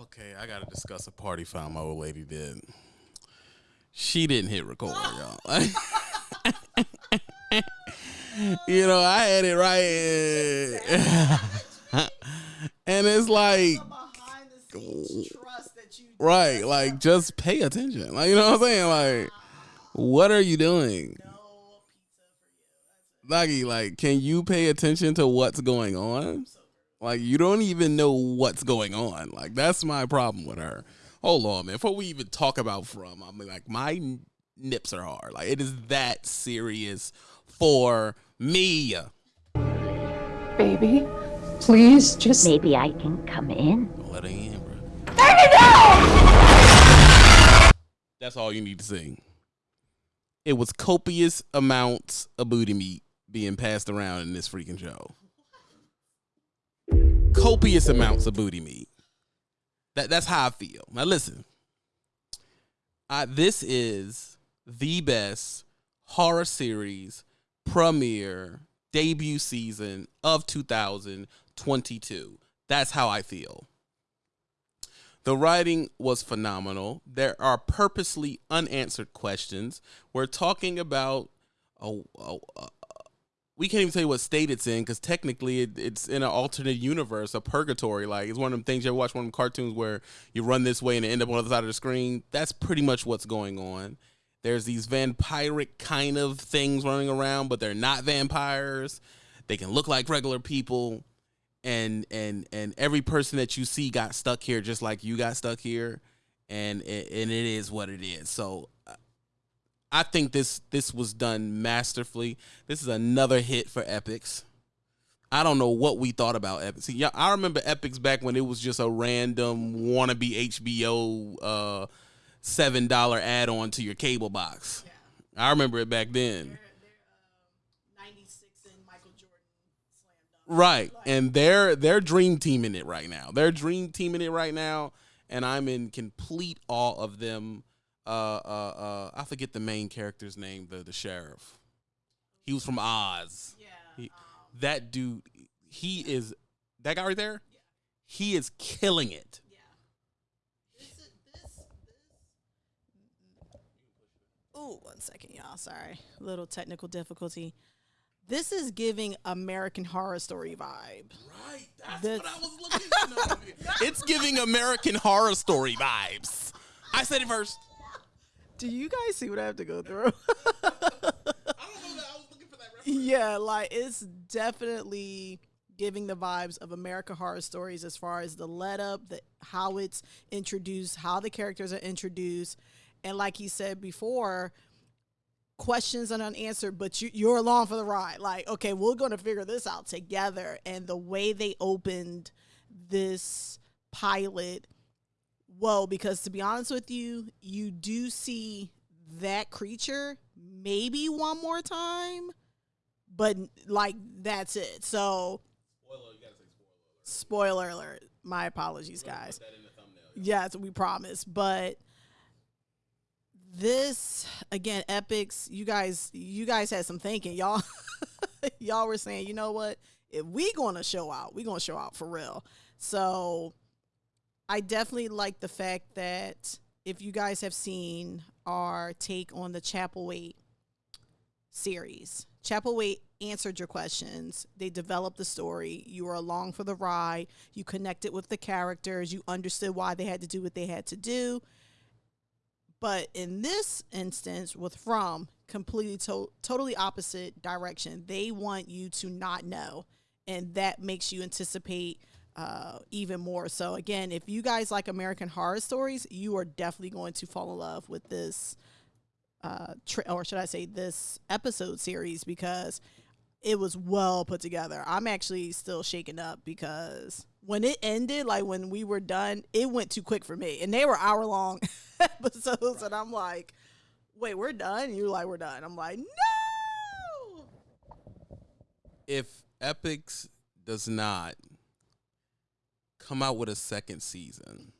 Okay, I gotta discuss a party foul my old lady did. She didn't hit record, y'all. you know, I had it right, and it's like, right, like just pay attention. Like you know what I'm saying? Like, what are you doing? Nagi, like, can you pay attention to what's going on? Like, you don't even know what's going on. Like, that's my problem with her. Hold on, man. Before we even talk about from, I mean, like, my nips are hard. Like, it is that serious for me. Baby, please just. Maybe I can come in. Don't let her in, bro. That's all you need to see. It was copious amounts of booty meat being passed around in this freaking show. Copious amounts of booty meat. That that's how I feel. Now listen. I, this is the best horror series premiere debut season of 2022. That's how I feel. The writing was phenomenal. There are purposely unanswered questions. We're talking about a, a, we can't even tell you what state it's in because technically it, it's in an alternate universe, a purgatory. Like it's one of them things you ever watch one of them cartoons where you run this way and end up on the other side of the screen. That's pretty much what's going on. There's these vampiric kind of things running around, but they're not vampires. They can look like regular people, and and and every person that you see got stuck here just like you got stuck here, and and it is what it is. So I think this this was done masterfully. This is another hit for Epix. I don't know what we thought about Epix. See, I remember Epix back when it was just a random wannabe HBO uh, seven dollar add on to your cable box. Yeah. I remember it back then. Right, and they're they're dream teaming it right now. They're dream teaming it right now, and I'm in complete awe of them uh, uh, uh, I forget the main character's name, the the sheriff. He was from Oz. Yeah. He, um, that dude, he is that guy right there. Yeah. He is killing it. Yeah. This is, this, this. Ooh, one second, y'all. Sorry, little technical difficulty. This is giving American Horror Story vibe. Right, that's this. what I was looking for. it's giving American Horror Story vibes. I said it first. Do you guys see what I have to go through? yeah, like it's definitely giving the vibes of America Horror Stories as far as the let up, the how it's introduced, how the characters are introduced, and like he said before, questions are unanswered, but you, you're along for the ride. Like, okay, we're going to figure this out together. And the way they opened this pilot well, because to be honest with you, you do see that creature maybe one more time, but like that's it. So, spoiler, spoiler. spoiler alert. My apologies, guys. Yes, we promise. But this again, Epix. You guys, you guys had some thinking, y'all. y'all were saying, you know what? If we gonna show out, we gonna show out for real. So I definitely like the fact that if you guys have seen our take on the Chapelwaite series, Chapelwaite answered your questions. They developed the story. You were along for the ride. You connected with the characters. You understood why they had to do what they had to do. But in this instance, with From, completely to- totally opposite direction. They want you to not know, and that makes you anticipate uh, even more. So again, if you guys like American Horror Stories, you are definitely going to fall in love with this, uh, tri- or should I say, this episode series because it was well put together. I'm actually still shaken up because when it ended, like when we were done, it went too quick for me, and they were hour long episodes, and I'm like, wait, we're done. And you're like, we're done. I'm like, no. If Epix does not come out with a second season,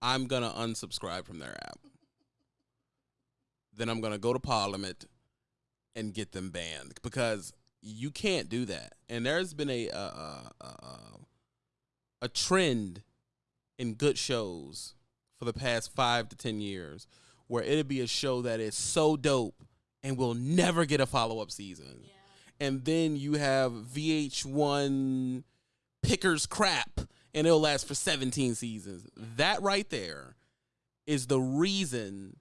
I'm gonna unsubscribe from their app. Then I'm gonna go to Parliament and get them banned because you can't do that. And there's been a a, a, a trend in good shows for the past five to ten years, where it'll be a show that is so dope and will never get a follow up season, and then you have VH1 pickers crap, and it'll last for seventeen seasons. That right there is the reason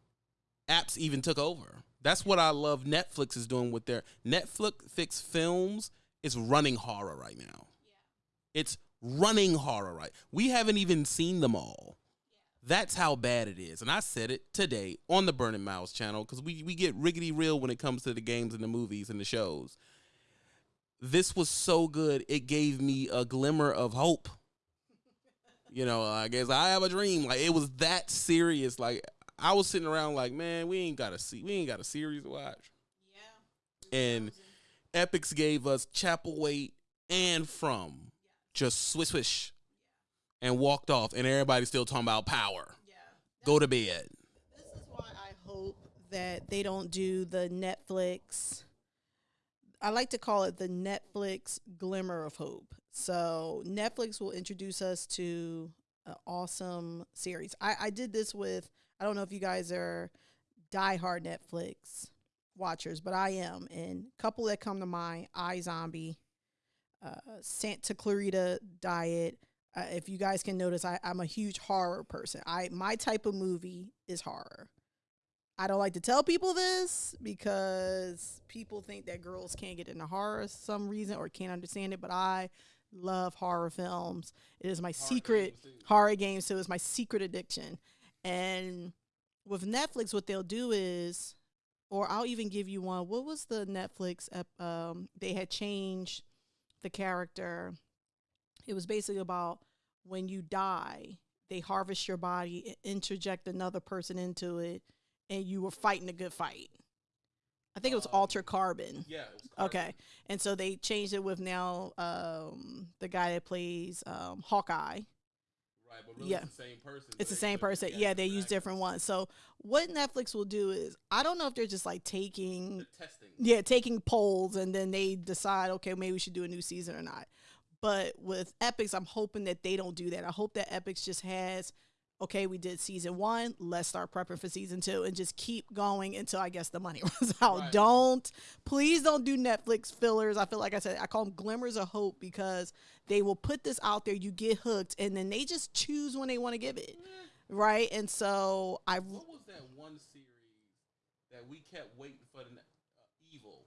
apps even took over. That's what I love Netflix is doing with their Netflix fix films is running horror right now. It's running horror right. We haven't even seen them all. That's how bad it is. And I said it today on the Burning Miles channel because we, we get riggedy real when it comes to the games and the movies and the shows. This was so good, it gave me a glimmer of hope. You know, I guess I have a dream. Like it was that serious. Like I was sitting around like, man, we ain't got a see we ain't got a series to watch. Yeah. And Epix gave us Chapelwaite and From just swish swish and walked off, and everybody's still talking about power. Yeah. Go to bed. This is why I hope that they don't do the Netflix. I like to call it the Netflix glimmer of hope. So Netflix will introduce us to an awesome series. I, I did this with I don't know if you guys are diehard Netflix watchers, but I am. And couple that come to mind: iZombie, uh, Santa Clarita Diet. Uh, if you guys can notice, I, I'm a huge horror person. I my type of movie is horror. I don't like to tell people this because people think that girls can't get into horror for some reason or can't understand it. But I love horror films. It is my secret horror games, so it's my secret addiction. And with Netflix, what they'll do is, or I'll even give you one. What was the Netflix? Um, they had changed the character. It was basically about when you die, they harvest your body, interject another person into it, and you were fighting a good fight. I think it was Um, Altered Carbon. Yeah. Okay, and so they changed it with now um, the guy that plays um, Hawkeye. Right, but Yeah. it's the same person. It's the same person. Yeah, they use different ones. So what Netflix will do is, I don't know if they're just like taking, testing. yeah, taking polls and then they decide, okay, maybe we should do a new season or not. But with Epix, I'm hoping that they don't do that. I hope that Epix just has, okay, we did season one, let's start prepping for season two and just keep going until I guess the money runs out. Right. Don't, please don't do Netflix fillers. I feel like I said, I call them glimmers of hope because they will put this out there, you get hooked, and then they just choose when they want to give it. Right. And so I, What was that one series that we kept waiting for the uh, Evil?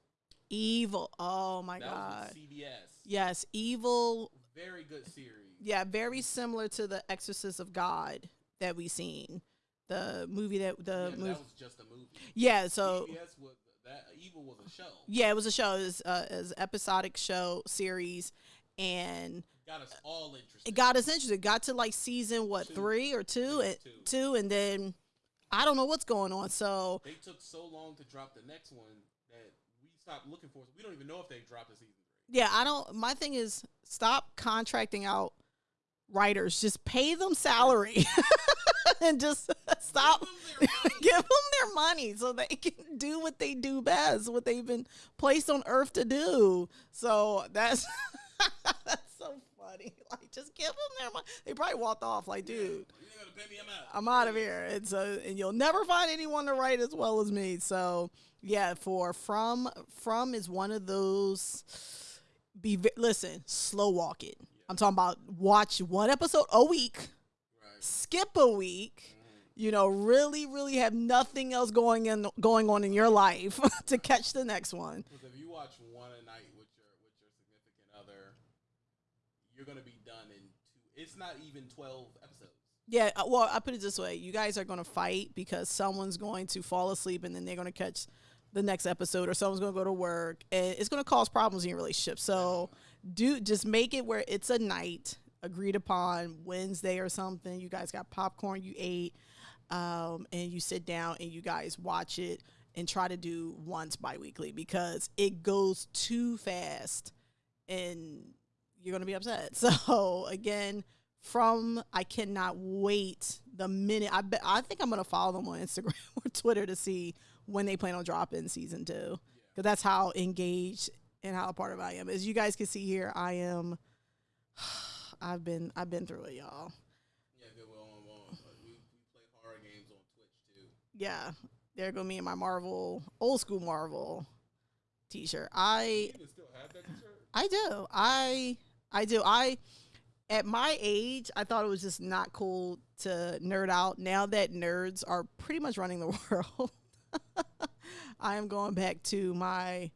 evil. Oh my that God. was CBS. Yes. Evil. Very good series. Yeah. Very similar to the Exorcist of God that we seen. The movie that, the Yeah, movie. that was just a movie. Yeah. So, CBS was that Evil was a show. yeah, it was a show. It was, uh, it was an episodic show series. And Got us all interested. it got us interested. Got to like season, what, Two. three or two? It and, two. two. And then I don't know what's going on. So, They took so long to drop the next one that we stopped looking for it. We don't even know if they dropped a season three. Yeah, I don't. My thing is stop contracting out writers. Just pay them salary and just stop. Give them their money. Give them their money so they can do what they do best, what they've been placed on earth to do. So that's that's so funny. Like, just give them their money. They probably walked off like, dude. You ain't me, I'm out. I'm out of here. And so, and you'll never find anyone to write as well as me. So, yeah, for from from is one of those. Be listen, slow walk it. I'm talking about watch one episode a week, Right. skip a week. You know, really, really have nothing else going in going on in your life to catch the next one. Because if you watch one a night with your with your significant other, you're gonna be done in two. It's not even twelve episodes. Yeah, uh, well, I put it this way: you guys are going to fight because someone's going to fall asleep, and then they're going to catch the next episode, or someone's going to go to work, and it's going to cause problems in your relationship. So, do just make it where it's a night agreed upon Wednesday or something. You guys got popcorn, you ate, um, and you sit down and you guys watch it and try to do once biweekly because it goes too fast, and you're going to be upset. So again from I cannot wait the minute I bet I think I'm gonna follow them on Instagram or Twitter to see when they plan on dropping season two because that's how engaged and how part of I am. As you guys can see here, I am. I've been I've been through it, y'all. Yeah, we, we play horror games on Twitch too. Yeah, there go me and my Marvel old school Marvel T-shirt. I t-shirt? I do. I I do. I at my age, I thought it was just not cool to nerd out. Now that nerds are pretty much running the world, I am going back to my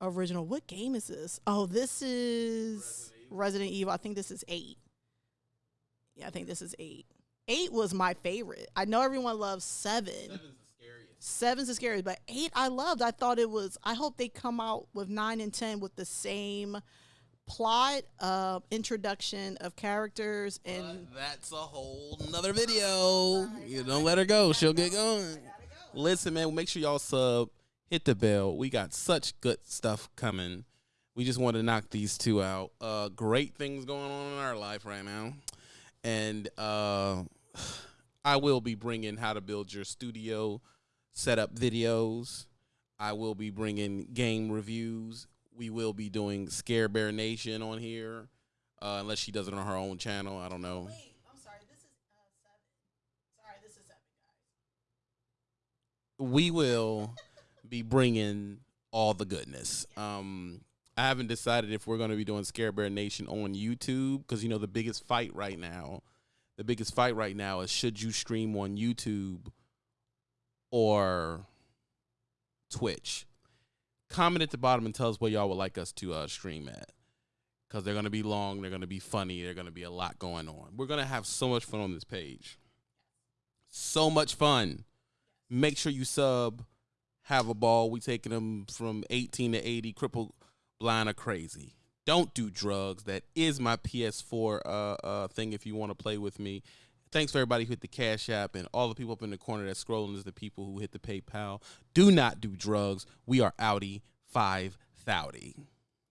original. What game is this? Oh, this is Resident Evil. I think this is eight. Yeah, I think this is eight. Eight was my favorite. I know everyone loves seven. Seven's the scariest. Seven's the scariest, but eight I loved. I thought it was. I hope they come out with nine and ten with the same plot, uh, introduction of characters, and But that's a whole nother video. You don't let her go. She'll get going. Listen, man, make sure y'all sub, hit the bell. We got such good stuff coming. We just want to knock these two out. Uh, great things going on in our life right now. And uh, I will be bringing how to build your studio setup videos. I will be bringing game reviews. We will be doing Scare Bear Nation on here, uh, unless she does it on her own channel. I don't know. Wait, I'm sorry. This is uh, seven. Sorry, this is seven, guys. we will be bringing all the goodness. Um, I haven't decided if we're going to be doing Scare Bear Nation on YouTube because you know the biggest fight right now, the biggest fight right now is should you stream on YouTube or Twitch. Comment at the bottom and tell us where y'all would like us to uh, stream at. Because they're going to be long, they're going to be funny, they're going to be a lot going on. We're going to have so much fun on this page. So much fun make sure you sub have a ball we taking them from 18 to 80 crippled blind or crazy. Don't do drugs. That is my ps4 uh, uh, thing if you want to play with me. Thanks for everybody who hit the cash app and all the people up in the corner that's scrolling is the people who hit the paypal. Do not do drugs. We are audi 5 thouty